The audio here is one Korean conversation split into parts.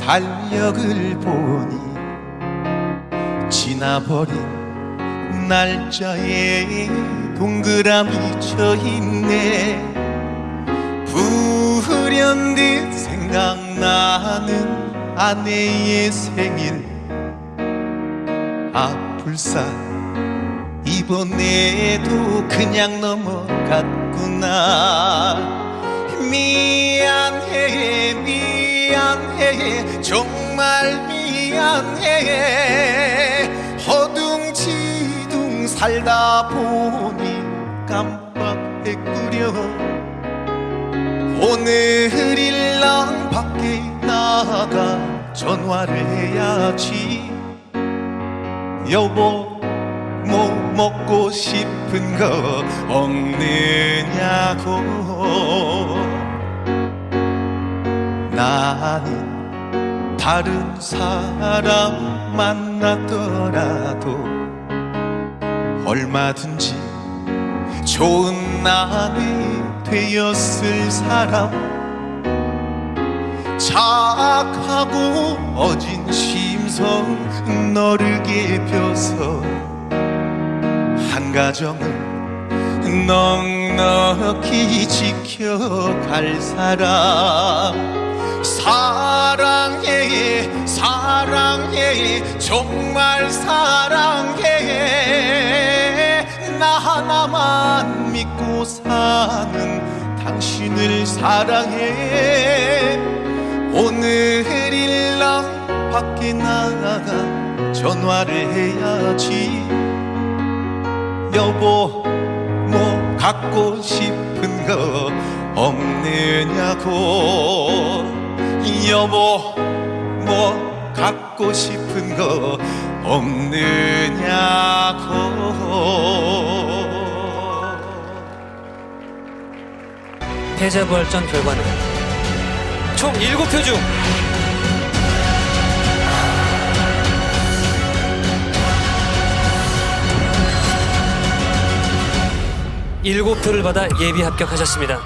달력을 보니 지나버린 날짜에 동그라미 쳐있네. 불현듯 생각나는 아내의 생일. 아불사 이번에도 그냥 넘어갔구나. 미 안해 미안해 정말 미안해. 허둥지둥 살다 보니 깜빡했구려. 오늘일랑 밖에 나가 전화를 해야지. 여보 뭐 먹고 싶은 거 없느냐고 나는 다른 사람 만났더라도 얼마든지 좋은 아내 되었을 사람. 착하고 어진 심성 너르게 펴서 한 가정을 넉넉히 지켜갈 사람 당신을 사랑해. 오늘 일랑 밖에 나가 전화를 해야지. 여보 뭐 갖고 싶은 거 없느냐고. 여보 뭐 갖고 싶은 거 없느냐고 패자부활전 결과는 총 7표 중 일곱 표를 받아 예비 합격하셨습니다.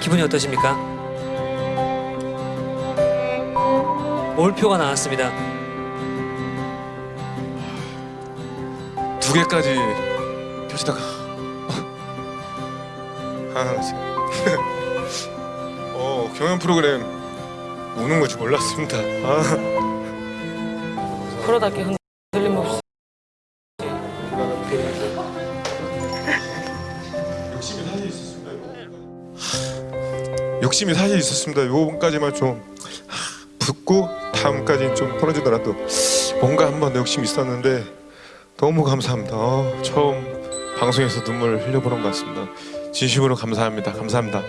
기분이 어떠십니까? 올표가 나왔습니다. 두 개까지 펴시다가 아, 지금. 어 경연 프로그램 우는 거지 몰랐습니다. 아, 프로답게 흔- 틀림없이 욕심이 사실 있었습니다. 요번까지만 좀 붙고 다음까지는 좀 풀어주더라도 뭔가 한번 욕심이 있었는데 너무 감사합니다. 어, 처음 방송에서 눈물 흘려보는 것 같습니다. 진심으로 감사합니다. 감사합니다.